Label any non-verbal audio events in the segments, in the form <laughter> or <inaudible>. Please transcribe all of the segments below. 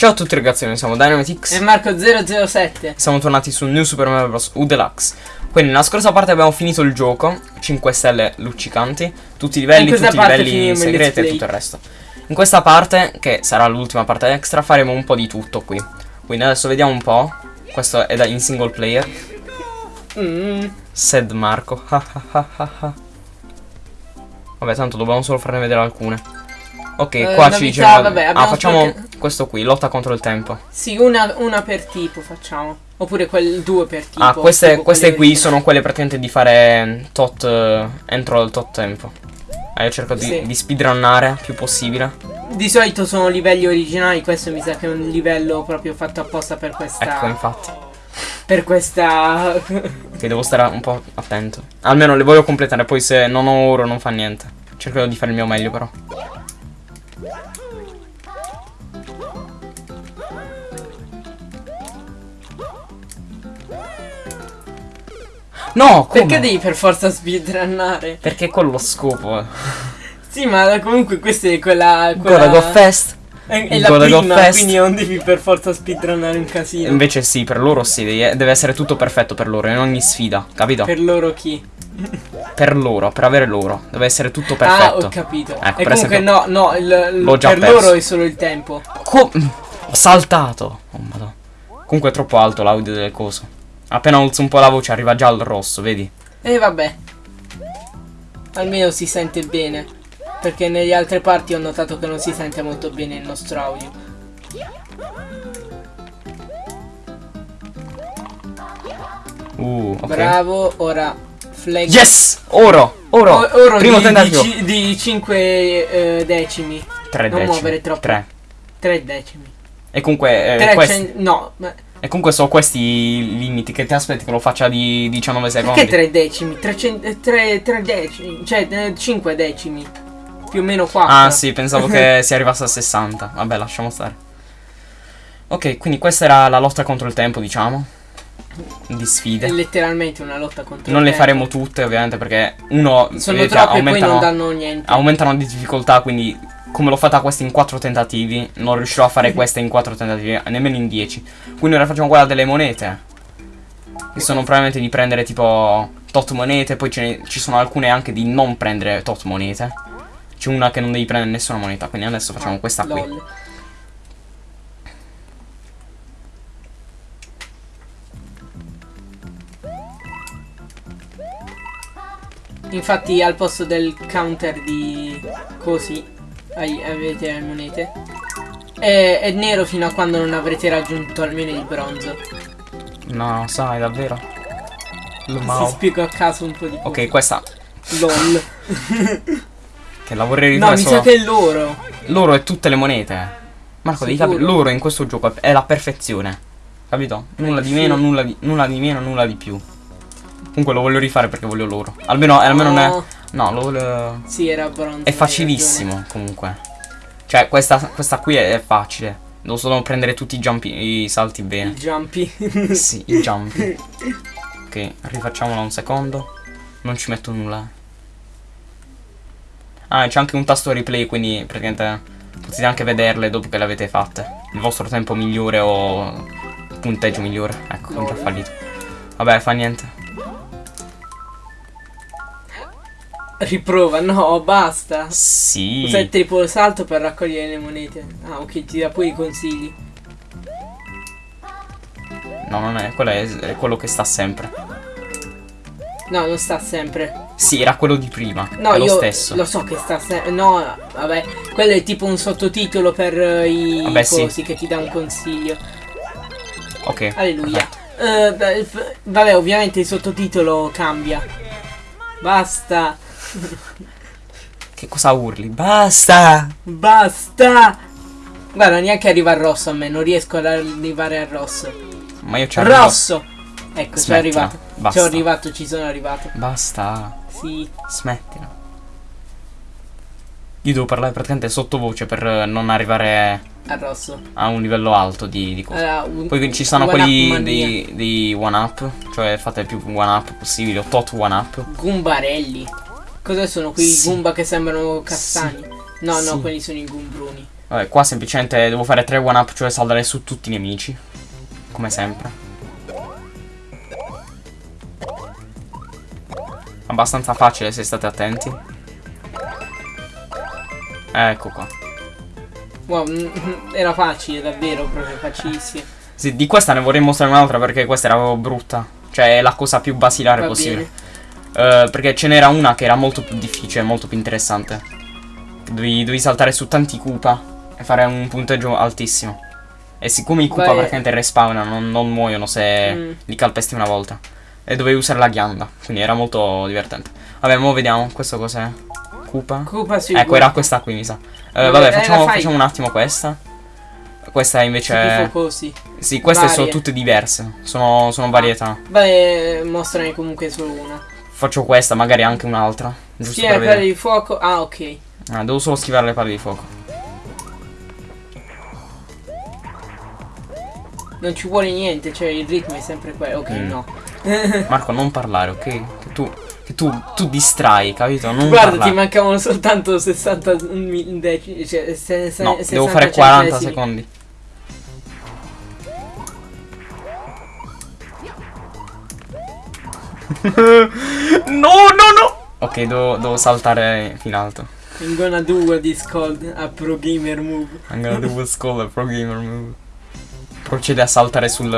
Ciao a tutti ragazzi, noi siamo Dynamitix e Marco007 Siamo tornati su New Super Mario Bros. U Deluxe Quindi nella scorsa parte abbiamo finito il gioco. 5 stelle luccicanti. Tutti i livelli, tutti i livelli segreti e tutto il resto. In questa parte, che sarà l'ultima parte extra, faremo un po' di tutto qui. Quindi adesso vediamo un po' Questo è in single player. Mm. Sad Marco. <laughs> Vabbè tanto dobbiamo solo farne vedere alcune Ok, eh, qua ci dice. Ah, facciamo questo qui, lotta contro il tempo. Sì, una, una per tipo facciamo. Oppure quel due per tipo. Ah, queste, queste qui sono quelle praticamente di fare tot uh, entro il tot tempo. Ah, io cerco sì. di, di speedrunnare più possibile. Di solito sono livelli originali, questo mi sa che è un livello proprio fatto apposta per questa. Ecco, infatti. Per questa. <laughs> che devo stare un po' attento. Almeno le voglio completare, poi se non ho oro non fa niente. Cercherò di fare il mio meglio però. No, come? Perché devi per forza speedrunnare? Perché è quello lo scopo. sì, ma comunque questa è quella... quella... Of Fest. È, è la prima, Fest. quindi non devi per forza speedrunnare un casino. Invece sì, per loro sì, deve essere tutto perfetto per loro, in ogni sfida, capito? Per loro chi? per loro, per avere loro. Deve essere tutto perfetto. Ah, ho capito. Ecco, e comunque esempio, no, no, il, il, per perso. loro è solo il tempo. Co ho saltato. Oh, madonna. Comunque è troppo alto l'audio delle cose. Appena alzo un po' la voce arriva già al rosso, vedi? E eh, vabbè. Almeno si sente bene. Perché nelle altre parti ho notato che non si sente molto bene il nostro audio. Uh, okay. Bravo, ora flag. Yes! Oro! Oro! O oro Primo di, tentativo. Di, di 5 eh, decimi. 3 non decimi. muovere troppo. 3. 3 decimi. E comunque... Eh, questi... No, ma... E comunque sono questi i limiti che ti aspetti che lo faccia di 19 secondi. Perché 3 decimi? 300, 3, 3 decimi, cioè 5 eh, decimi. Più o meno 4. Ah sì, pensavo che <laughs> si arrivasse a 60. Vabbè, lasciamo stare. Ok, quindi questa era la lotta contro il tempo, diciamo. Di sfide. È letteralmente una lotta contro non il tempo. Non le faremo tutte, ovviamente, perché uno... Sono vedete, troppe aumentano, e poi non danno niente. Aumentano di difficoltà, quindi come l'ho fatta questa in 4 tentativi, non riuscirò a fare questa in 4 tentativi, nemmeno in 10. Quindi ora facciamo quella delle monete. Che sono probabilmente di prendere tipo tot monete, poi ne, ci sono alcune anche di non prendere tot monete. C'è una che non devi prendere nessuna moneta, quindi adesso facciamo ah, questa qui. Lol. Infatti al posto del counter di così avete le monete. È, è, nero fino a quando non avrete raggiunto almeno il bronzo. No, sai, davvero. Lumao. Si spiego a caso un po' di Ok, questa. LOL. <laughs> <laughs> che la vorrei rifare No, mi sa che è l'oro. L'oro è tutte le monete. Marco, devi capire, l'oro in questo gioco è la perfezione. Capito? Nulla di meno, nulla di, nulla di meno, nulla di più. Comunque lo voglio rifare perché voglio l'oro. Almeno, almeno no. non è... No, lo volevo... Sì, era bronzo. È facilissimo, comunque. Cioè, questa, questa qui è, è, facile. Devo solo prendere tutti i jumpi, i salti bene. I jumpi. <laughs> sì, i jumpi. <laughs> ok, rifacciamolo un secondo. Non ci metto nulla. Ah, c'è anche un tasto replay, quindi praticamente potete anche vederle dopo che le avete fatte. Il vostro tempo migliore o punteggio migliore. Ecco, ho già fallito. Vabbè, fa niente. Riprova, no, basta. Sì. Usa il triplo salto per raccogliere le monete. Ah, ok, ti dà poi i consigli. No, non è, quello è, è quello che sta sempre. No, non sta sempre. Sì, era quello di prima. No, è lo stesso. Lo so che sta sempre. No, vabbè. Quello è tipo un sottotitolo per uh, i vabbè, cosi sì. che ti dà un consiglio. Ok. Alleluia. Uh, vabbè, ovviamente il sottotitolo cambia. Basta. Che cosa urli? Basta! Basta! Guarda, neanche arriva al rosso a me, non riesco ad arrivare al rosso. Ma io c'ho Rosso! Ecco, sono arrivato. Ci sono arrivato, ci sono arrivato. Basta. Sì. Smettila. Io devo parlare praticamente sottovoce per non arrivare al rosso. A un livello alto di, di cose. Allora, un, Poi ci sono quelli di, di one up, cioè fate più one up possibile, o tot one up. Gumbarelli. Cosa sono quei sì. Goomba che sembrano castani? Sì. No, no, sì. quelli sono i Goombruni. Vabbè, qua semplicemente devo fare 3 one up, cioè saldare su tutti i nemici. Come sempre. Abbastanza facile se state attenti. Ecco qua. Wow, mm, <laughs> era facile, davvero, proprio facilissimo. Sì, di questa ne vorrei mostrare un'altra perché questa era brutta. Cioè, è la cosa più basilare Va possibile. Uh, perché ce n'era una che era molto più difficile, molto più interessante. Devi, devi saltare su tanti Koopa e fare un punteggio altissimo. E siccome i Koopa Beh, praticamente respawnano, non, non muoiono se mm. li calpesti una volta. E dovevi usare la ghianda, quindi era molto divertente. Vabbè, mo vediamo, questo cos'è? Koopa? Koopa sì. Ecco, era questa qui mi sa. Uh, vabbè, facciamo, facciamo, un attimo questa. Questa invece... Sì, sì queste Varie. sono tutte diverse. Sono, sono varietà. Beh, mostrane comunque solo una. Faccio questa, magari anche un'altra. Sì, le palle di fuoco. Ah, ok. Ah, devo solo schivare le palle di fuoco. Non ci vuole niente, cioè il ritmo è sempre quello. Ok, mm. no. <laughs> <laughs> Marco, non parlare, ok? Che tu, che tu, tu distrai, capito? Non Guarda, parlare. ti mancavano soltanto 60 decimi. Cioè, se, se, no, devo fare 40 centesimi. secondi. <laughs> no, no, no! Ok, devo, devo saltare in alto. I'm gonna do what is called a pro gamer move. I'm gonna do what's called a pro gamer move. Procede a saltare sul,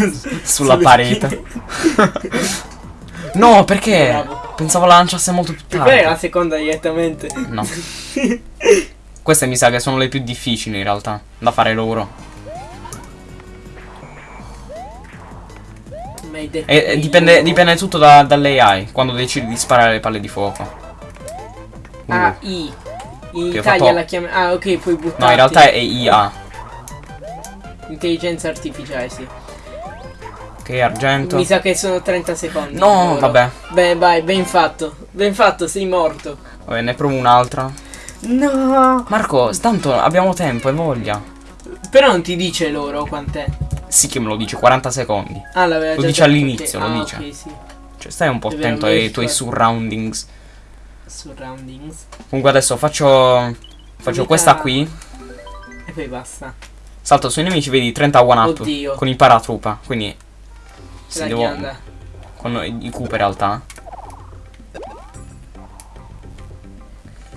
<laughs> sulla parete. <laughs> no, perché? Bravo. Pensavo la lanciasse molto più tardi. Perché la seconda direttamente? No. Queste mi sa che sono le più difficili in realtà, da fare loro. E, e dipende, dipende, tutto da, dall'AI quando decidi di sparare le palle di fuoco. Ah, I. In Italia fatto... la chiama. Ah, ok, puoi buttare. No, in realtà è IA. Intelligenza artificiale, sì. Ok, argento. Mi sa che sono 30 secondi. No, vabbè. Beh, vai, ben fatto. Ben fatto, sei morto. Vabbè, ne provo un'altra. No. Marco, tanto abbiamo tempo e voglia. Però non ti dice loro quant'è. Sì che me lo dice, 40 secondi. Ah, l'aveva Lo dice all'inizio, lo ah, dice. Ok, sì. Cioè, stai un po' attento ai tuoi surroundings. Surroundings. Comunque adesso faccio... Faccio questa qui. E poi basta. Salto sui nemici, vedi 30 one up. Oddio. Con i paratroopa, quindi... Se devo... Ghianda. Con i Koopa in realtà.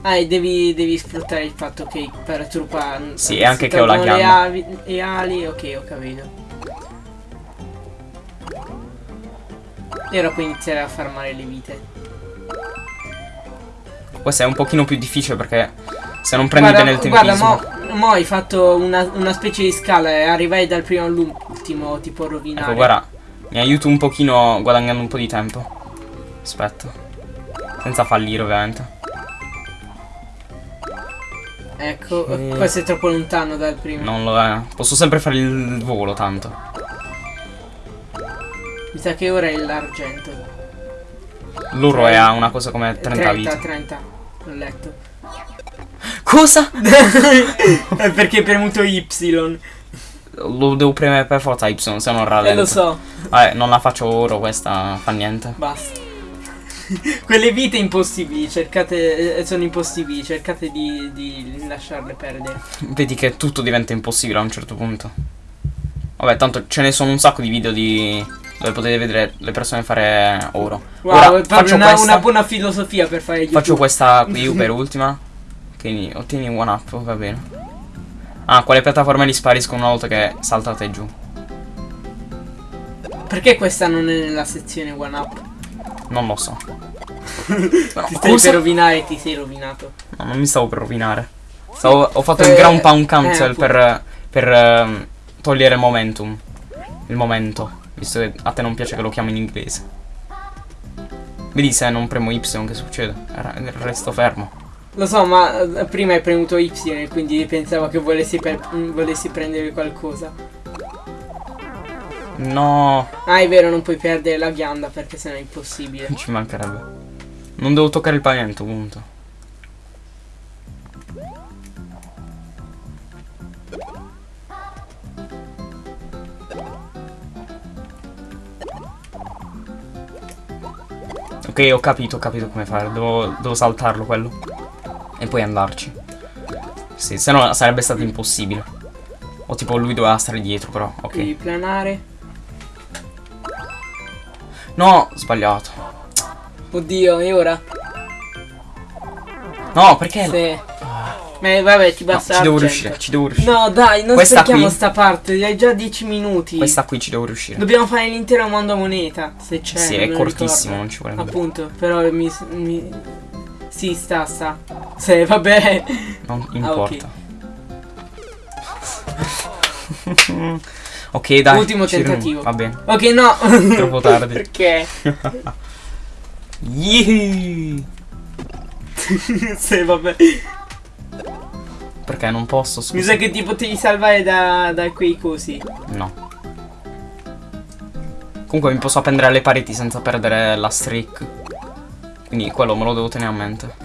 Ah, e devi, devi sfruttare il fatto che i paratroopa... Sì, e anche che ho la ghianda. Le ali, ok, ho capito. E ora puoi iniziare a farmare le vite. Questa è un pochino più difficile perché se non prendi guarda, bene il tempismo... Guarda, mo, mo hai fatto una, una, specie di scala e arrivai dal primo all'ultimo, tipo rovinare. Ecco, guarda, mi aiuto un pochino guadagnando un po' di tempo. Aspetta. Senza fallire, ovviamente. Ecco, e... questo è troppo lontano dal primo. Non lo è. Posso sempre fare il volo, tanto. Mi sa che ora è l'argento. L'uro è a una cosa come 30, 30 vite. 30, l'ho letto. Cosa? <laughs> è perché hai premuto Y. Lo devo premere per forza Y, se non rallento. Eh lo so. Vabbè, non la faccio oro questa, fa niente. Basta. <laughs> Quelle vite impossibili, cercate, eh, sono impossibili, cercate di, di lasciarle perdere. Vedi che tutto diventa impossibile a un certo punto. Vabbè, tanto ce ne sono un sacco di video di dove potete vedere le persone fare oro. Wow, Ora, faccio una, una, buona filosofia per fare YouTube. Faccio questa qui <laughs> per ultima. Che ottieni one up, va bene. Ah, quale piattaforma li spariscono una volta che saltate giù? Perché questa non è nella sezione one up? Non lo so. <laughs> no, ti stai per rovinare ti sei rovinato. No, non mi stavo per rovinare. Stavo, ho fatto eh, il ground pound cancel eh, per, per uh, togliere momentum. Il momento. Visto che a te non piace che lo chiamo in inglese. Vedi se non premo Y che succede? Resto fermo. Lo so, ma eh, prima hai premuto Y quindi pensavo che volessi, mm, volessi prendere qualcosa. No. Ah, è vero, non puoi perdere la ghianda perché sennò è impossibile. <laughs> Ci mancherebbe. Non devo toccare il pavimento, punto. Ok, ho capito, ho capito come fare. Devo, devo saltarlo quello. E poi andarci. Sì, se no sarebbe stato impossibile. O tipo lui doveva stare dietro, però. Ok. Devi planare. No, sbagliato. Oddio, e ora? No, perché? Sì. Ma vabbè, ti basta. No, ci devo riuscire, ci devo riuscire. No, dai, non Questa sprechiamo sta parte, hai già 10 minuti. Questa qui ci devo riuscire. Dobbiamo fare l'intero mondo a moneta, se c'è. Sì, è cortissimo, non ci vuole Appunto, però mi, mi... Sì, sta, sta. Sì, vabbè. Non importa. Ah, ok. <laughs> ok, dai. Ultimo tentativo. Va bene. Ok, no. <laughs> Troppo tardi. Perché? <laughs> Yee. sì, vabbè. Perché non posso, scusa. Mi sa che ti potevi salvare da, da quei cosi. No. Comunque mi posso appendere alle pareti senza perdere la streak. Quindi quello me lo devo tenere a mente.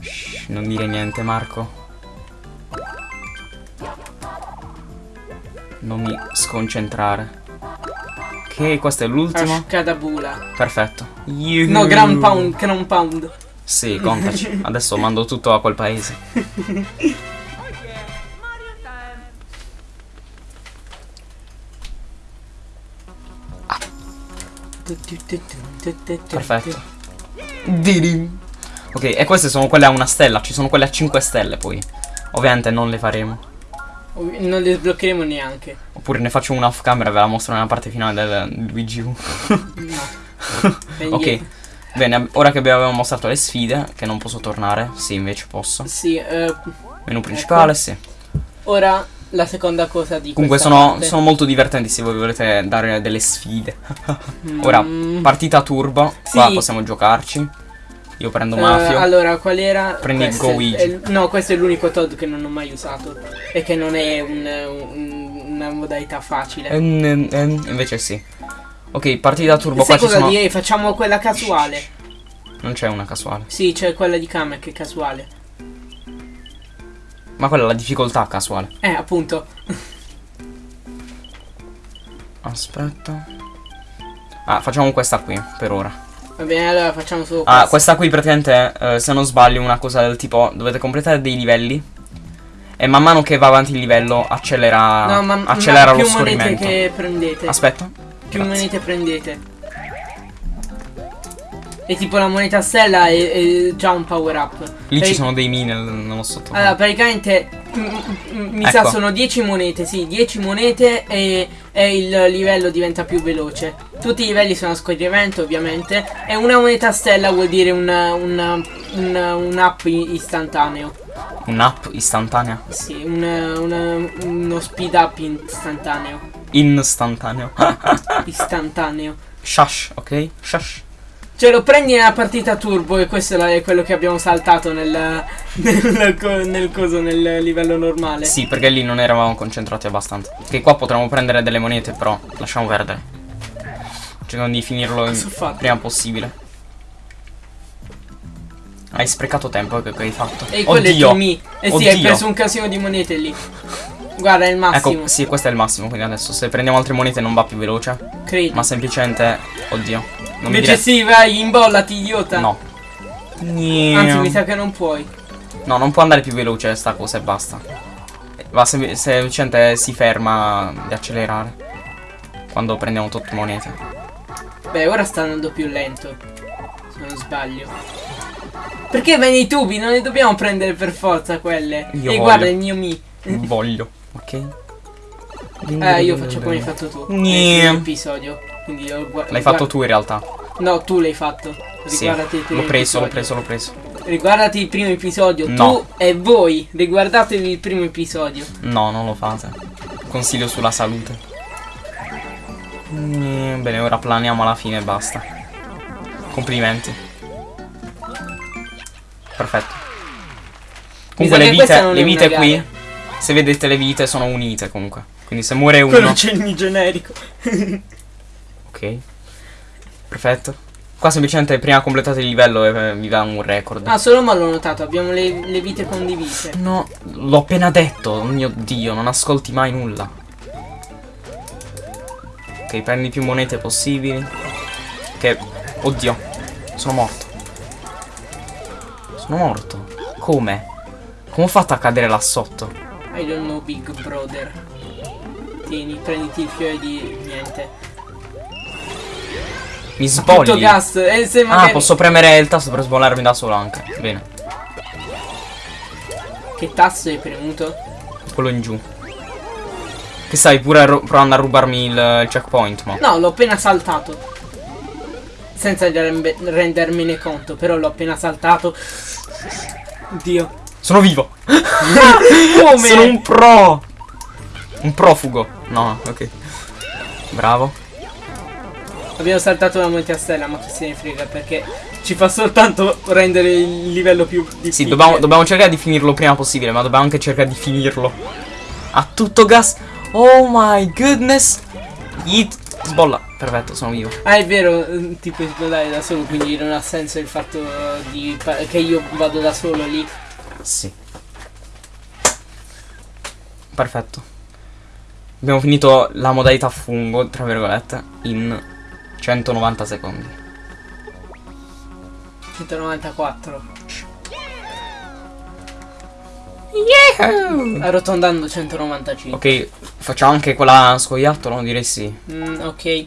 Shh, non dire niente, Marco. Non mi sconcentrare. Ok, questo è l'ultimo. Cadabula. Perfetto. You. No, Ground Pound, Ground Pound. Sì, contaci. <laughs> Adesso mando tutto a quel paese. Ah. Perfetto. Ok, e queste sono quelle a una stella. Ci sono quelle a 5 stelle poi. Ovviamente non le faremo. Non le sbloccheremo neanche. Oppure ne faccio una off camera e ve la mostro nella parte finale del Luigi U. no. <laughs> ok. Bene, ora che abbiamo mostrato le sfide, che non posso tornare, sì, invece posso. Sì, eh, Menu principale, ecco. sì. Ora la seconda cosa di Comunque sono, sono, molto divertenti se voi volete dare delle sfide. <laughs> ora, mm. partita turbo, sì. qua possiamo giocarci. Io prendo Mafio. Uh, allora, qual era? Prendi questo Goigi. no, questo è l'unico Todd che non ho mai usato. E che non è un, un, una modalità facile. Eh, eh, invece sì. Ok, partita turbo Sai qua cosa sono... direi? Facciamo quella casuale. Non c'è una casuale. Sì, c'è quella di Kamek che è casuale. Ma quella è la difficoltà casuale. Eh, appunto. Aspetta. Ah, facciamo questa qui, per ora. Va bene, allora facciamo solo questa. Ah, questa qui praticamente, eh, se non sbaglio, una cosa del tipo, dovete completare dei livelli. E man mano che va avanti il livello accelera, no, ma, accelera ma lo scorrimento. che prendete. Aspetta. Più Grazie. monete prendete. E tipo la moneta stella è, è già un power up. Lì e ci sono dei mini nello sotto. Allora, praticamente mi ecco. sa sono 10 monete, sì, 10 monete e, e, il livello diventa più veloce. Tutti i livelli sono a scorrimento, ovviamente. E una moneta stella vuol dire una, una, una, un up istantaneo. Un up istantaneo? Sì, una, uno speed up istantaneo. Istantaneo. <laughs> Istantaneo. Shush, ok? Shush. Cioè lo prendi nella partita turbo e questo è quello che abbiamo saltato nel, nel, nel, coso, nel livello normale. Sì, perché lì non eravamo concentrati abbastanza. Che qua potremmo prendere delle monete, però lasciamo perdere. Cerchiamo di finirlo il prima possibile. Hai sprecato tempo che, che hai fatto. E quello Oddio. è mi. Eh sì, hai preso un casino di monete lì. Guarda, è il massimo. Ecco, sì, questo è il massimo. Quindi adesso se prendiamo altre monete non va più veloce. Credo. Ma semplicemente. Oddio. Non Invece sì, vai, imbollati, idiota. No. Anzi, mi sa che non puoi. No, non può andare più veloce sta cosa e basta. Va sem semplicemente si ferma di accelerare. Quando prendiamo tot monete. Beh, ora sta andando più lento. Se non sbaglio. Perché vai nei tubi? Non ne dobbiamo prendere per forza quelle. Io e voglio. guarda il mio mi. voglio, ok? Eh, io faccio come hai fatto tu. Nel episodio. Quindi L'hai fatto tu in realtà. No, tu l'hai fatto. Riguardati sì, L'ho preso, l'ho preso, l'ho preso. Riguardati il primo episodio. No. Tu e voi. Riguardatevi il primo episodio. No, non lo fate. Consiglio sulla salute. Bene, ora planiamo alla fine e basta. Complimenti. Perfetto. Comunque le vite, le vite qui, se vedete le vite sono unite comunque. Quindi se muore uno... Quello c'è il generico. <laughs> ok. Perfetto. Qua semplicemente prima completate il livello e vi dà un record. Ah, solo ma l'ho notato, abbiamo le, le vite condivise. No, l'ho appena detto, oh mio dio, non ascolti mai nulla. Ok, prendi più monete possibili. Che... Oddio, sono morto. Sono morto. Come? Come ho fatto a cadere là sotto? I don't know, big brother. Tieni, prenditi il fiore di niente. Mi sbogli. Tutto gas. Eh, se magari... Ah, posso premere il tasto per sbollarmi da solo anche. Bene. Che tasto hai premuto? Quello in giù. Che stai pure provando a rubarmi il, il checkpoint, ma. No, l'ho appena saltato. Senza rendermene conto, però l'ho appena saltato. Dio. Sono vivo. <laughs> Come? Sono un pro. Un profugo. No, ok. Bravo. Abbiamo saltato la moneta stella, ma chi se ne frega perché ci fa soltanto rendere il livello più difficile. Sì, dobbiamo, dobbiamo cercare di finirlo prima possibile, ma dobbiamo anche cercare di finirlo. A tutto gas. Oh my goodness. Yeet. Sbolla. Perfetto, sono vivo. Ah, è vero, ti puoi sbollare da solo, quindi non ha senso il fatto di che io vado da solo lì. Sì. Perfetto. Abbiamo finito la modalità fungo, tra virgolette, in 190 secondi. 194. Yeah! Arrotondando 195. Ok, facciamo anche quella scoiattolo, direi sì. Mm, ok,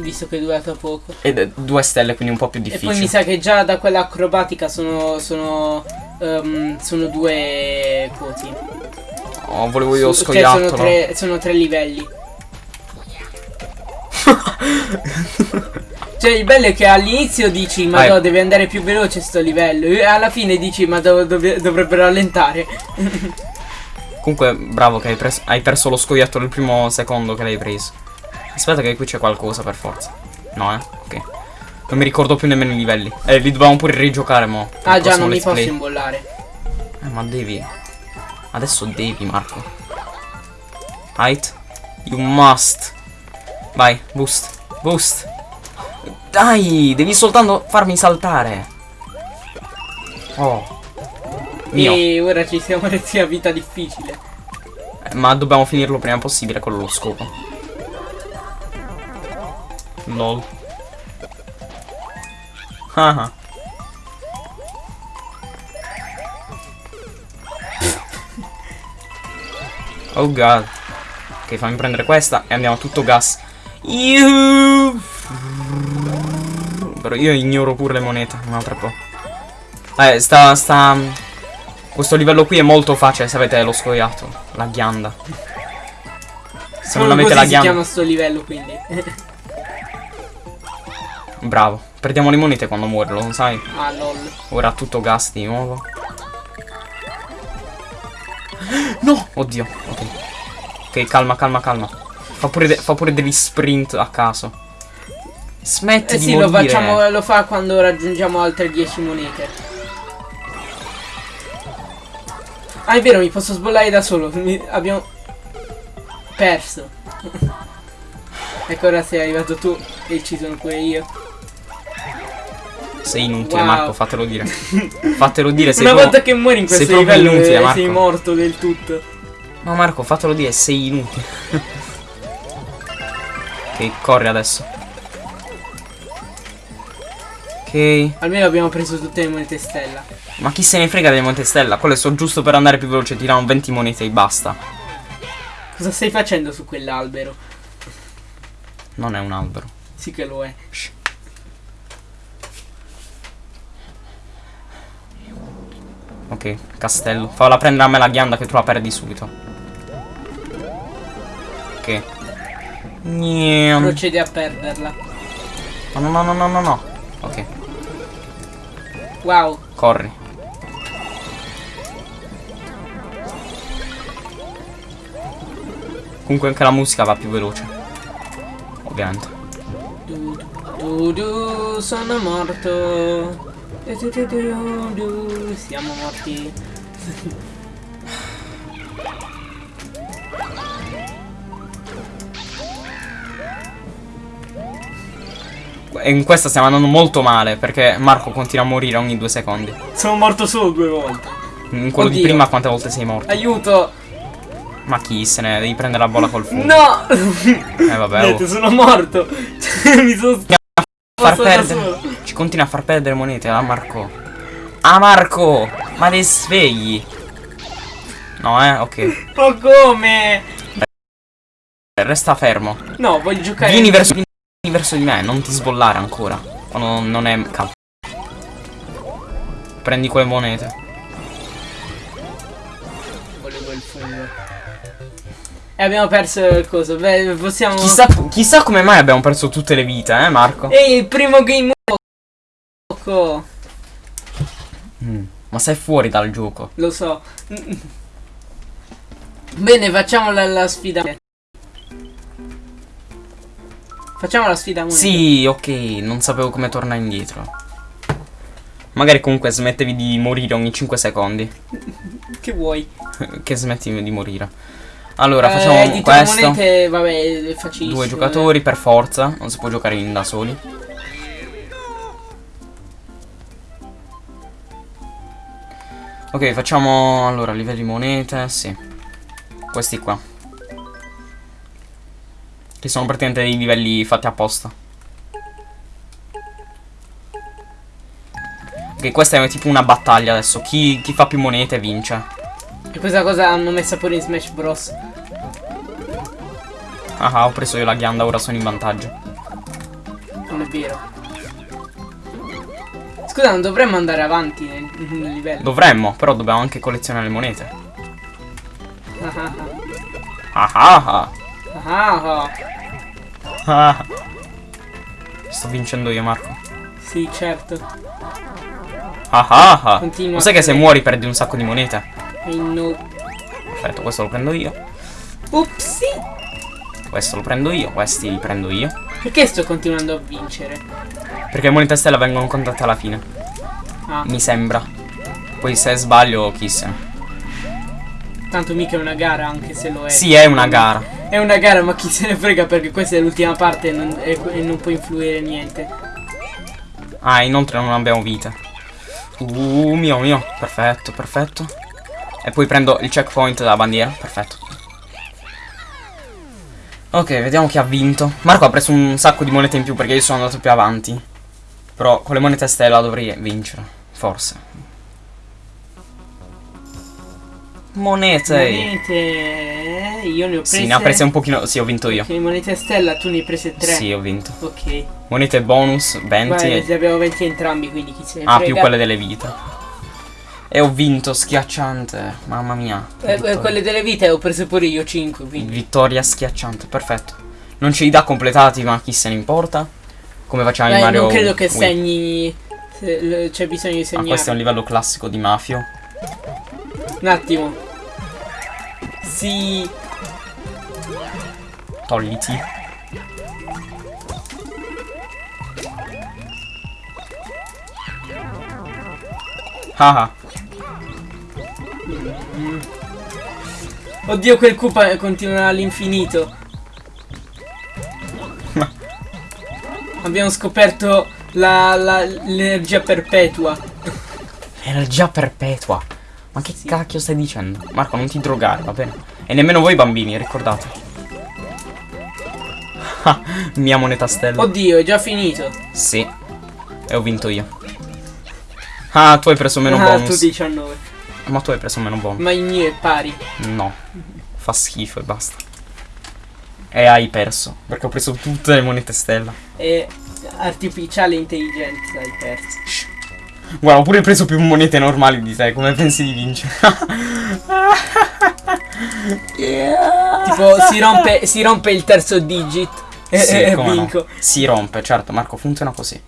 visto che è durata poco. Ed due stelle, quindi un po' più difficile. E poi mi sa che già da quella acrobatica sono, sono um, sono due quoti. Oh, volevo io Su, scoiattolo. Cioè sono tre, sono tre livelli. <laughs> cioè il bello è che all'inizio dici ma no, deve andare più veloce sto livello e alla fine dici ma dov dov dovrebbe rallentare. <laughs> Comunque bravo che hai, hai, perso lo scoiattolo il primo secondo che l'hai preso. Aspetta che qui c'è qualcosa per forza. No eh, ok. Non mi ricordo più nemmeno i livelli. Eh, li dobbiamo pure rigiocare, mo. Ah già, non mi posso imbollare. Eh, ma devi. Adesso devi, Marco. Height. You must. Vai, boost. Boost. Dai, devi soltanto farmi saltare. Oh. Mio. E ora ci siamo resi a vita difficile. Eh, ma dobbiamo finirlo prima possibile con lo scopo. LOL. Ah. Oh god. Ok, fammi prendere questa e andiamo a tutto gas. Iuh. Però io ignoro pure le monete, un altro po'. Eh, sta, sta... Questo livello qui è molto facile se avete lo scoiato. La ghianda. Se non avete la ghianda... si chiama sto livello, quindi. Bravo. Perdiamo le monete quando muore, lo sai? Ah, lol. Ora tutto gas di nuovo. No! Oddio, ok. Calma, calma, calma. Fa pure, fa pure degli sprint a caso. Smetti eh di sì, lo facciamo, lo fa quando raggiungiamo altre 10 monete. Ah, è vero, mi posso sbollare da solo. Mi, abbiamo perso. <laughs> ecco, ora sei arrivato tu e ci sono pure io. Sei inutile, wow. Marco, fatelo dire. <laughs> fatelo dire, sei Una volta che muori in questo livello inutile, eh, sei morto del tutto. No, Marco, fatelo dire, sei inutile. ok, corri adesso. Ok. Almeno abbiamo preso tutte le monete stella. Ma chi se ne frega delle monete stella? Quelle sono giusto per andare più veloce, tirano 20 monete e basta. Cosa stai facendo su quell'albero? Non è un albero. Sì che lo è. Shh. Ok, castello. Falla prendere a me la ghianda che tu la perdi subito. Ok. Niente. Procedi a perderla. No, no, no, no, no, no. Ok. Wow. Corri. Comunque anche la musica va più veloce. Ovviamente. Du, du, du, sono morto. Siamo morti. <laughs> in questa stiamo andando molto male perché Marco continua a morire ogni due secondi. Sono morto solo due volte. In quello Oddio. di prima quante volte sei morto? Aiuto! Ma chi se ne devi prendere la bolla col fumo? No! Eh vabbè. Niente, oh. sono morto. <laughs> Mi sono far perdere. Ci continua a far perdere monete, la Marco. Ah, Marco! Ma dei svegli! No, eh, ok. Ma come? Resta fermo. No, voglio giocare. Vieni verso, verso di me, non ti sbollare ancora. Quando non è caldo. Prendi quelle monete. Volevo il fungo. E abbiamo perso il coso. Beh, possiamo. Chissà, chissà come mai abbiamo perso tutte le vite, eh, Marco? Ehi, il primo game gioco. Mm, ma sei fuori dal gioco. Lo so. Bene, facciamo la, la sfida. Facciamo la sfida unica. Sì, ok, non sapevo come tornare indietro. Magari comunque smettevi di morire ogni 5 secondi. <laughs> che vuoi? <laughs> che smetti di morire. Allora, eh, facciamo questo. Monete, vabbè, è facilissimo. Due giocatori per forza, non si può giocare in da soli. Ok, facciamo allora livelli monete, sì. Questi qua. Che sono praticamente dei livelli fatti apposta. Ok, questa è tipo una battaglia adesso. Chi, chi fa più monete vince. E questa cosa hanno messa pure in Smash Bros. Ah, ho preso io la ghianda, ora sono in vantaggio. Non è vero. Scusa, non dovremmo andare avanti nel, nel livello. Dovremmo, però dobbiamo anche collezionare le monete. Ah ah ah. Ah <laughs> Sto vincendo io, Marco. Sì, certo. Ah ah ah. Continua. Lo sai che se muori perdi un sacco di monete? No. Perfetto, questo lo prendo io. Upsi. Questo lo prendo io, questi li prendo io. Perché sto continuando a vincere? Perché le monete stella vengono contate alla fine. Ah. Mi sembra. Poi se sbaglio, chissà. Tanto mica è una gara, anche se lo è. Sì, è una gara. È una gara, ma chi se ne frega perché questa è l'ultima parte e non, e, e non può influire niente. Ah, inoltre non abbiamo vita. Uh, mio, mio. Perfetto, perfetto. E poi prendo il checkpoint della bandiera. Perfetto. Ok, vediamo chi ha vinto. Marco ha preso un sacco di monete in più perché io sono andato più avanti. Però con le monete stella dovrei vincere. Forse. Monete. Monete. Io ne ho prese. Sì, ne ha prese un pochino. Sì, ho vinto io. Ok, monete stella, tu ne hai prese tre. Sì, ho vinto. Ok. Monete bonus, 20. Guarda, ne abbiamo 20 entrambi, quindi chi se ne Ah, frega. più quelle delle vite. E ho vinto, schiacciante. Mamma mia. Eh, eh quelle delle vite ho prese pure io 5, quindi. Vittoria schiacciante, perfetto. Non ce li dà completati, ma chi se ne importa? Come facciamo Beh, in Mario non credo che Wii. segni C'è bisogno di segnare ah, questo è un livello classico di Mafio Un attimo Sì Togliti Ah Oddio quel Koopa continua all'infinito Abbiamo scoperto l'energia perpetua. Energia perpetua? Ma che sì. cacchio stai dicendo? Marco, non ti drogare, va bene? E nemmeno voi bambini, ricordate. <laughs> Mia moneta stella. Oddio, è già finito. Sì. E ho vinto io. Ah, tu hai preso meno ah, bonus. tu 19. Ma tu hai preso meno bonus. Ma il mio è pari. No. Fa schifo e basta. E hai perso. Perché ho preso tutte le monete stella. E artificiale intelligenza hai perso. Guarda, ho pure preso più monete normali di te. Come pensi di vincere? yeah. Tipo, si rompe, si rompe il terzo digit. E, sì, e vinco. No. Si rompe, certo, Marco, funziona così.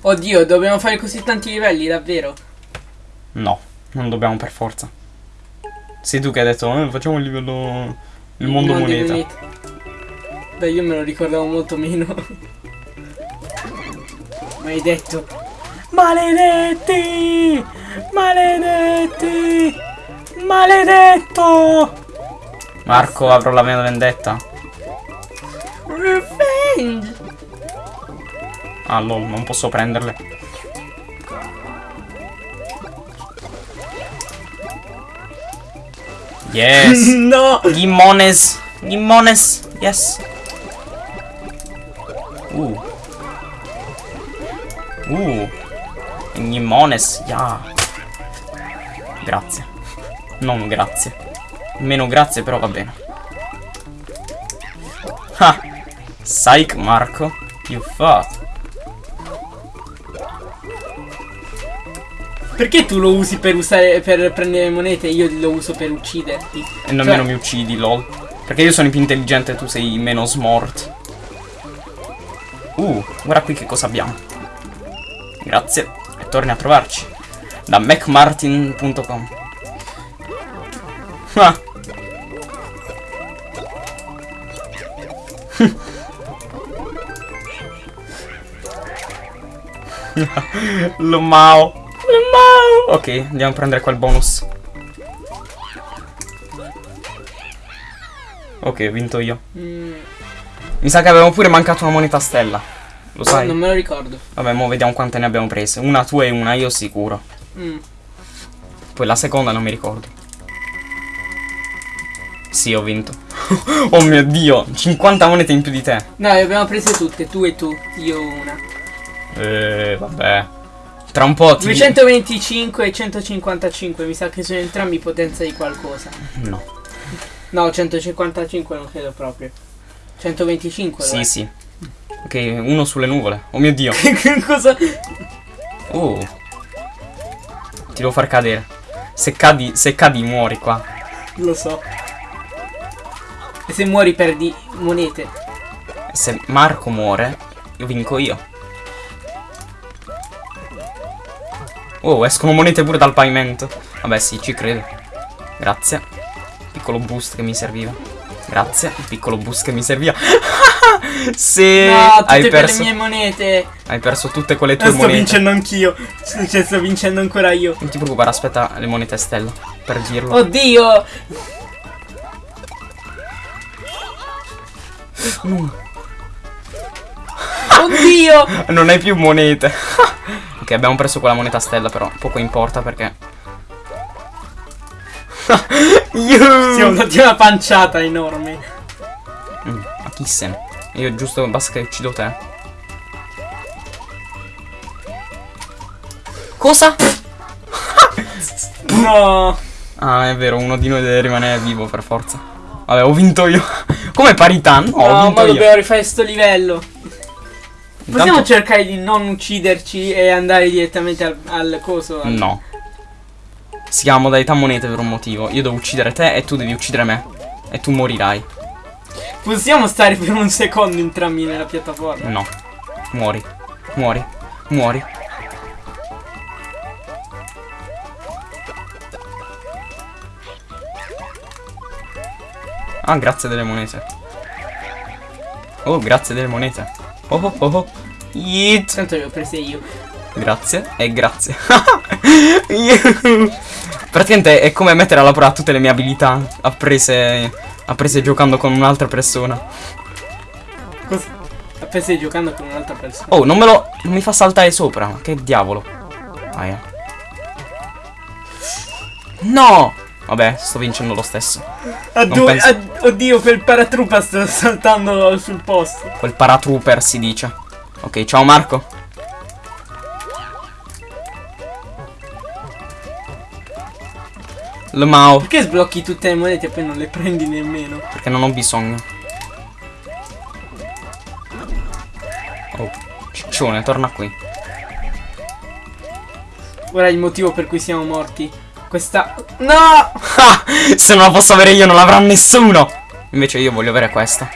Oddio, dobbiamo fare così tanti livelli, davvero? No, non dobbiamo per forza. Sei tu che hai detto, eh, facciamo il livello il mondo moneta. moneta. Beh, io me lo ricordavo molto meno. detto. Maledetti! Maledetti! Maledetto! Marco, avrò la mia vendetta. Revenge! Ah, lol, non posso prenderle. Yes. <laughs> no. Gimmones. Gimmones. Yes. Uh. Uh. Nimones, yeah. Grazie. Non grazie. Meno grazie, però va bene. Ah! Psych, Marco. You fuck. Perché tu lo usi per usare per prendere monete e io lo uso per ucciderti? E nemmeno cioè... mi uccidi, lol. Perché io sono più intelligente e tu sei meno smart. Uh, guarda qui che cosa abbiamo. Grazie. E torni a trovarci. Da macmartin.com Ah. Lo mao. Lo mao. Ok, andiamo a prendere quel bonus. Ok, ho vinto io. Mm. Mi sa che avevamo pure mancato una moneta stella. Lo sai? Non me lo ricordo. Vabbè, mo vediamo quante ne abbiamo prese. Una tua e una io sicuro. Mm. Poi la seconda non mi ricordo. Sì, ho vinto. <laughs> oh mio dio, 50 monete in più di te. No, le abbiamo prese tutte, tu e tu, io una. Eh, vabbè. Tra un po' ti... 225 e 155, mi sa che sono entrambi potenza di qualcosa. No. No, 155 non credo proprio. 125 Sì, sì. Ok, uno sulle nuvole. Oh mio dio. <laughs> Cosa? Oh. Ti devo far cadere. Se cadi, se cadi muori qua. Lo so. E se muori perdi monete. Se Marco muore, io vinco io. Oh, escono monete pure dal pavimento. Vabbè, sì, ci credo. Grazie. Piccolo boost che mi serviva. Grazie, piccolo boost che mi serviva. <laughs> Se no, tutte hai perso le mie monete. Hai perso tutte quelle tue sto monete. Sto vincendo anch'io. Cioè, sto vincendo ancora io. Non ti preoccupare, aspetta le monete stella per dirlo. Oddio! No. Oddio! <laughs> non hai più monete. <laughs> ok, abbiamo preso quella moneta stella, però poco importa perché <laughs> siamo dati una panciata enorme. Mm, ma chi se? Io giusto basta che uccido te. Cosa? no. Ah, è vero, uno di noi deve rimanere vivo per forza. Vabbè, ho vinto io. Come parità? No, no ma io. dobbiamo rifare sto livello. Intanto... Possiamo cercare di non ucciderci e andare direttamente al, al coso? Al... No. Si chiama modalità monete per un motivo. Io devo uccidere te e tu devi uccidere me. E tu morirai. Possiamo stare per un secondo entrambi nella piattaforma? No. Muori. Muori. Muori. Ah, grazie delle monete. Oh, grazie delle monete. Oh, oh, oh, oh. Yeet. Tanto le ho prese io. Grazie e grazie. <laughs> Praticamente è come mettere alla prova tutte le mie abilità apprese, apprese giocando con un'altra persona. Cosa? Apprese giocando con un'altra persona? Oh, non me lo... non mi fa saltare sopra. Che diavolo. Ah, yeah. No! Vabbè, sto vincendo lo stesso. Addio, penso... ad oddio, quel paratrooper sta saltando sul posto. Quel paratrooper si dice. Ok, ciao Marco. Lo Mao. Perché sblocchi tutte le monete e poi non le prendi nemmeno? Perché non ho bisogno. Oh, ciccione, torna qui. Ora il motivo per cui siamo morti. Questa... No! <laughs> Se non la posso avere io non l'avrà nessuno! Invece io voglio avere questa.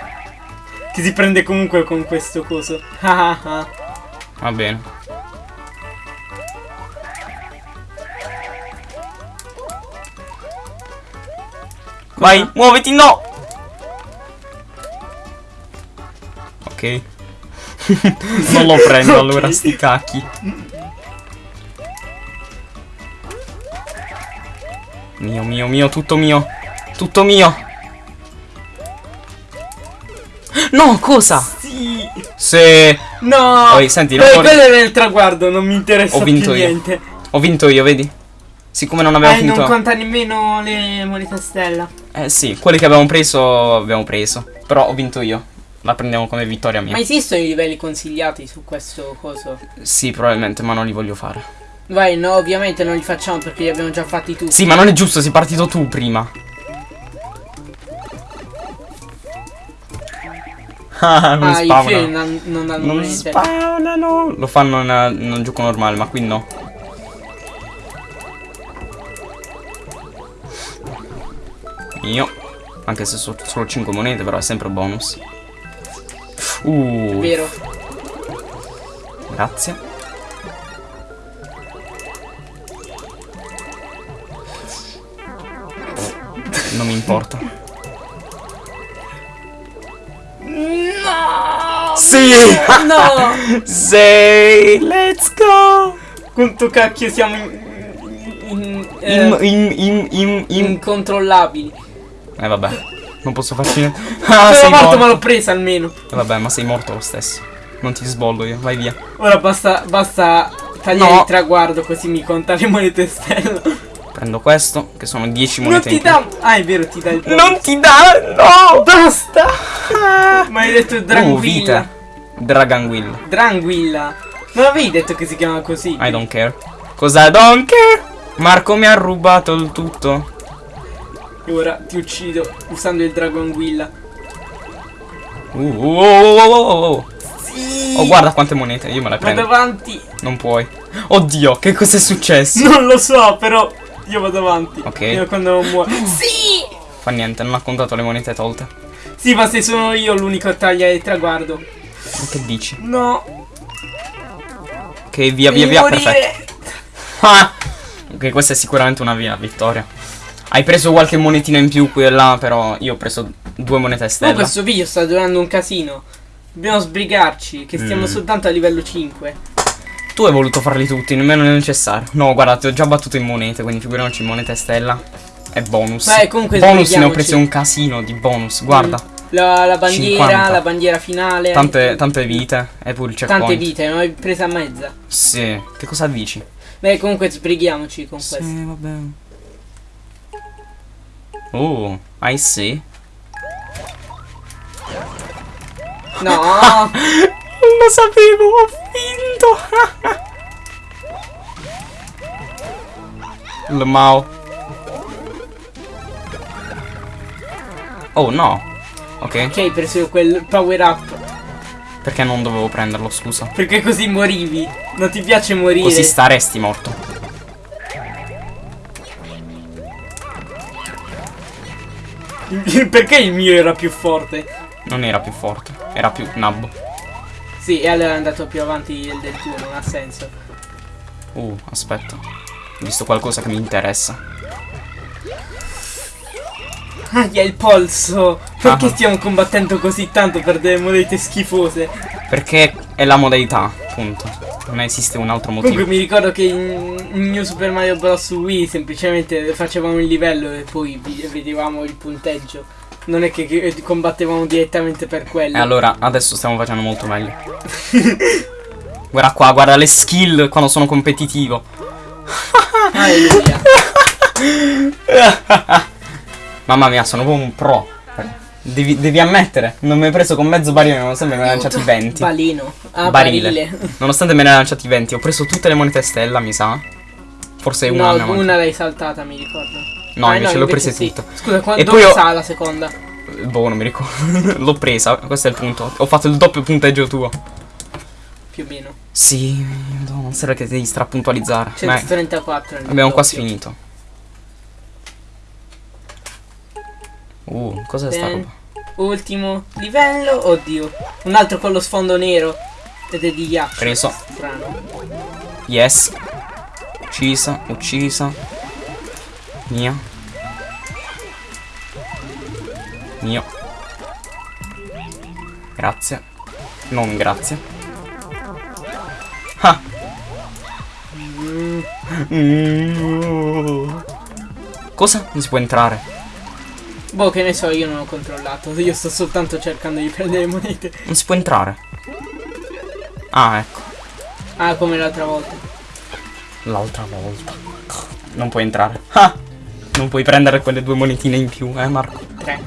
Che si prende comunque con questo coso. Va bene. Vai, muoviti, no! Ok. <laughs> non lo prendo <laughs> okay. allora, sti cacchi. Mio, mio, mio, tutto mio. Tutto mio. No, cosa? Sì. Se... No. Poi, senti, non quello è il traguardo, non mi interessa Ho vinto più io. niente. Ho vinto io, vedi? Siccome non abbiamo eh, finito... non conta nemmeno le monete stella. Eh sì, quelli che abbiamo preso, abbiamo preso. Però ho vinto io. La prendiamo come vittoria mia. Ma esistono i livelli consigliati su questo coso? Sì, probabilmente, ma non li voglio fare. Vai, no, ovviamente non li facciamo perché li abbiamo già fatti tutti. Sì, ma non è giusto, sei partito tu prima. <laughs> Ah, non ah, spawnano. Non, non hanno non spawnano. Lo fanno in, in un gioco normale, ma qui no. Io. Anche se sono solo 5 monete, però è sempre bonus. Uh. Vero. Grazie. Non mi importa. No! Sì! No! <laughs> Sei! Let's go! Quanto cacchio siamo in... In, eh, in, in, in, incontrollabili. Eh vabbè, non posso farci niente. <laughs> Ah, sei morto, morto ma l'ho presa almeno. Eh vabbè, ma sei morto lo stesso. Non ti sbollo io, vai via. Ora basta, basta tagliare no. il traguardo così mi conta le monete stella. Prendo questo, che sono 10 monete. Non ti dà. Ah, è vero, ti dà il bonus. Non ti dà! No! Basta! Ma hai detto Dranguilla. Uh, Draganguilla. Dranguilla. Non avevi detto che si chiama così? I don't care. Cosa don't care? Marco mi ha rubato il tutto. E ora ti uccido usando il Dragonguilla. Uh, oh, oh, oh, oh, oh. Sì. Oh, guarda quante monete, io me le prendo. Vado avanti. Non puoi. Oddio, che cos'è successo? Non lo so, però io vado avanti. Ok. Fino quando non muore. <gasps> Sì! Fa niente, non ha contato le monete tolte. Sì, ma se sono io l'unico a tagliare il traguardo. Ma che dici? No. Ok, via, via, via, morire. perfetto. Ah! <laughs> Ok, questa è sicuramente una via vittoria. Hai preso qualche monetina in più qui e là, però io ho preso due monete stella. Ma questo video sta durando un casino. Dobbiamo sbrigarci, che stiamo mm. soltanto a livello 5. Tu hai voluto farli tutti, nemmeno è necessario. No, guarda, ti ho già battuto in monete, quindi figuriamoci monete stella. E bonus. Beh, comunque bonus ne ho preso un casino di bonus, guarda. Mm. La, la, bandiera, 50. la bandiera finale. Tante, tante vite. E pure il checkpoint. Tante vite, non hai presa a mezza. Sì. Che cosa dici? Beh, comunque sbrighiamoci con sì, questo. Sì, vabbè. Oh, I see. No. non <laughs> lo sapevo, ho vinto. Il Mao. Oh no. Ok. Ok, hai preso quel power up. Perché non dovevo prenderlo, scusa? Perché così morivi. Non ti piace morire. Così staresti morto. <laughs> Perché il mio era più forte? Non era più forte, era più nabbo. Sì, e allora è andato più avanti del, del tuo, non ha senso. Uh, aspetta. Ho visto qualcosa che mi interessa. Ah, il polso! Perché ah. stiamo combattendo così tanto per delle monete schifose? Perché è la modalità, punto. Non esiste un altro motivo. Comunque mi ricordo che in New Super Mario Bros. Wii semplicemente facevamo il livello e poi vedevamo il punteggio. Non è che, che combattevamo direttamente per quello. E allora, adesso stiamo facendo molto meglio. <laughs> guarda qua, guarda le skill quando sono competitivo. <laughs> <laughs> Mamma mia, sono proprio un pro. Devi, devi, ammettere, non mi hai preso con mezzo barile nonostante me ne hai lanciati 20. Balino. Ah, barile. barile. Nonostante me ne hai lanciati 20, ho preso tutte le monete stella, mi sa. Forse una. No, una l'hai saltata, mi ricordo. No, ah, invece no, l'ho prese sì. tutte. Scusa, e dove poi sa la seconda? Boh, non mi ricordo. <laughs> L'ho presa, questo è il punto. Ho fatto il doppio punteggio tuo. Più o meno. Sì, no, non serve che devi strapuntualizzare. 134. Abbiamo quasi finito. Uh, cos'è sta roba? Ultimo livello. Oddio. Un altro con lo sfondo nero. Ed è di ghiaccio. Preso. Strano. Yes. Uccisa, uccisa. Mia. Mio. Grazie. Non grazie. Ah. Cosa? Non si può entrare. Boh, che ne so, io non ho controllato. Io sto soltanto cercando di prendere monete. Non si può entrare. Ah, ecco. Ah, come l'altra volta. L'altra volta. Non puoi entrare. Ah! Non puoi prendere quelle due monetine in più, eh, Marco? Tre.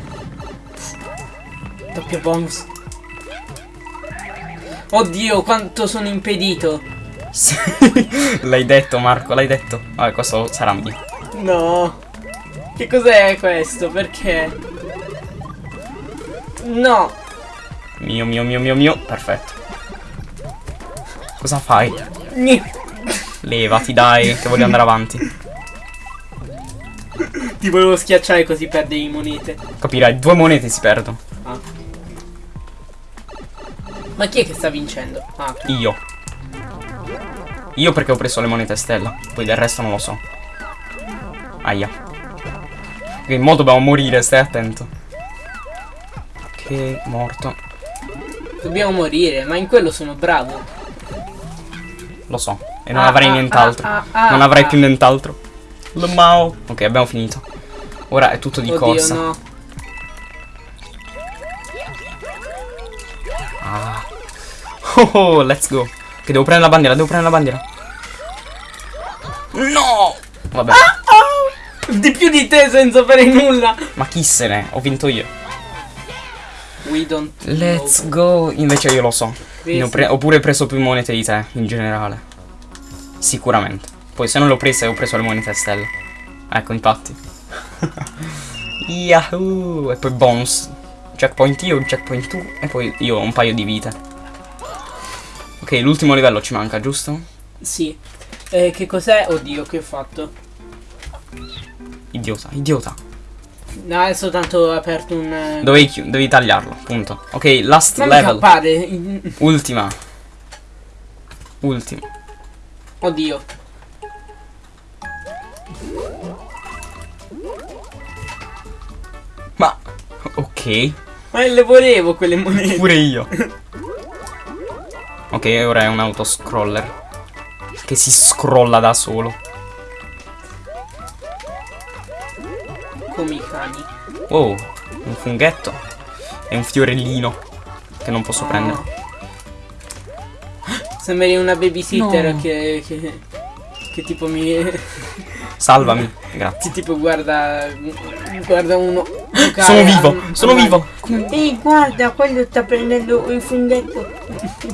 Doppio bonus. Oddio, quanto sono impedito. <laughs> l'hai detto Marco, l'hai detto. Vabbè, questo sarà mio. No. Che cos'è questo? Perché? No. Mio, mio, mio, mio, mio. Perfetto. Cosa fai? Levati, dai, che voglio andare avanti. Ti volevo schiacciare così perdevi monete. Capirai, due monete si perdono. Ah. Ma chi è che sta vincendo? Ah, Io. Io perché ho preso le monete stella. Poi del resto non lo so. Aia. Ok, mo dobbiamo morire, stai attento. Ok, morto. Dobbiamo morire, ma in quello sono bravo. Lo so. E non ah, avrai ah, nient'altro. Ah, ah, non avrai ah. più nient'altro. Mao. Ok, abbiamo finito. Ora è tutto di Oddio, corsa. No. Ah. Oh, <laughs> oh, let's go. Che devo prendere la bandiera, devo prendere la bandiera. No! Vabbè. Ah, oh. Di più di te senza fare nulla. Ma chi se ne? Ho vinto io. We don't Let's go. Invece io lo so. Ho, ho pure preso più monete di te, in generale. Sicuramente. Poi se non l'ho presa ho preso le monete a stella. Ecco, infatti. <laughs> Yahoo! E poi bonus. Checkpoint io, checkpoint tu. E poi io ho un paio di vite. Ok, l'ultimo livello ci manca, giusto? Sì. Eh, che cos'è? Oddio, che ho fatto? Idiota, idiota. No, è soltanto aperto un... Eh, dovevi, dovevi tagliarlo, punto. Ok, last non level. Appare. <laughs> Ultima. Ultima. Oddio. Ma ok. Ma le volevo quelle monete. Pure io. <laughs> ok, ora è un autoscroller. Che si scrolla da solo. Come i cani. Oh, un funghetto. E un fiorellino. Che non posso oh. prendere. Sembri una babysitter no. che, che, che tipo mi... <laughs> Salvami, grazie. Tipo guarda, guarda uno. Sono vivo, sono vivo. Ehi, guarda, quello sta prendendo il funghetto.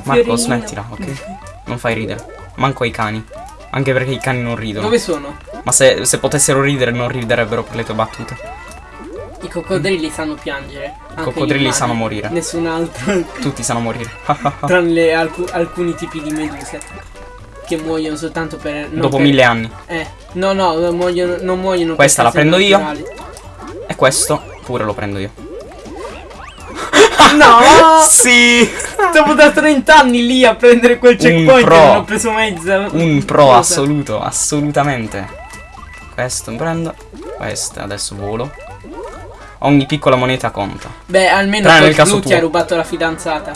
Marco, smettila, ok? Non fai ridere. Manco ai cani. Anche perché i cani non ridono. Dove sono? Ma se, se potessero ridere non riderebbero per le tue battute. I coccodrilli sanno piangere. I coccodrilli sanno morire. Nessun altro. Tutti sanno morire. Tranne alc alcuni tipi di meduse che muoiono soltanto per... Dopo per... mille anni. Eh, no, no, non muoiono, non muoiono Questa la prendo naturali. io. E questo pure lo prendo io. No! <laughs> sì! Dopo da 30 anni lì a prendere quel checkpoint non ho preso mezza. Un pro Cosa? assoluto, assolutamente. Questo prendo. Questo adesso volo. Ogni piccola moneta conta. Beh, almeno Tranne nel caso ti ha rubato la fidanzata.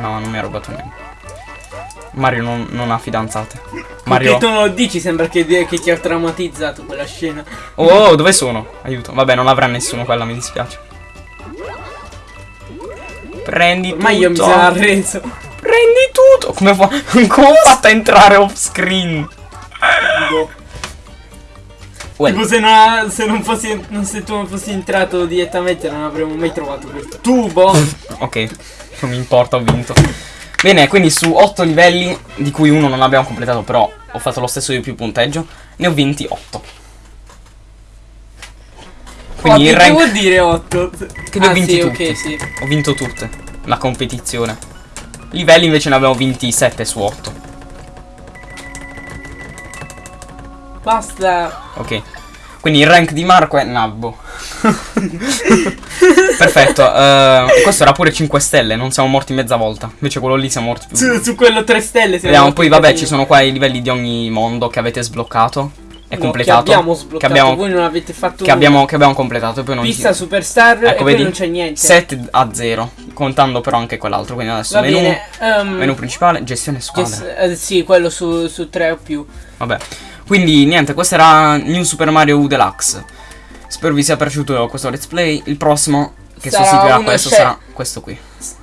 No, non mi ha rubato niente. Mario non, non ha fidanzate. Mario... Tu non lo dici, sembra che, che ti ha traumatizzato quella scena. Oh, oh, dove sono? Aiuto. Vabbè, non avrà nessuno quella, mi dispiace. Prendi tutto. Ma io mi sono arreso. Prendi tutto. Come, fa... <laughs> Come ho fatto a entrare off screen? Boh. Well. Tipo se, non, se, non fossi, se tu non fossi entrato direttamente non avremmo mai trovato questo tubo. <laughs> ok, non mi importa, ho vinto. Bene, quindi su 8 livelli, di cui uno non abbiamo completato, però ho fatto lo stesso di più punteggio, ne ho vinti 8. Quindi oh, il rank... Che vuol dire 8? Che ne ah, ho vinti sì, tutti. Okay, sì. Ho vinto tutte, la competizione. Livelli invece ne abbiamo vinti 7 su 8. Basta. Ok. Quindi il rank di Marco è Nabbo. <laughs> Perfetto, uh, questo era pure 5 stelle, non siamo morti mezza volta. Invece quello lì siamo morti più. Su, su quello 3 stelle. Vediamo, poi vabbè, ci sono qua i livelli di ogni mondo che avete sbloccato. E no, completato. Che abbiamo sbloccato, che abbiamo, voi non avete fatto che abbiamo, che abbiamo completato. Poi non Pista si... Superstar ecco, e vedi, non c'è niente. 7 a 0, contando però anche quell'altro. Quindi adesso Va menu, bene, um, menu principale, gestione squadra. Gest eh, sì, quello su, su 3 o più. Vabbè. Quindi niente, questo era New Super Mario U Deluxe. Spero vi sia piaciuto questo let's play. Il prossimo che sarà sostituirà questo sarà questo qui.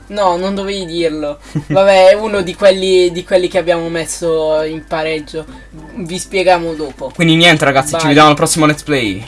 No, non dovevi dirlo. <laughs> Vabbè, è uno di quelli, di quelli che abbiamo messo in pareggio. Vi spieghiamo dopo. Quindi niente ragazzi, Bye. ci vediamo al prossimo let's play.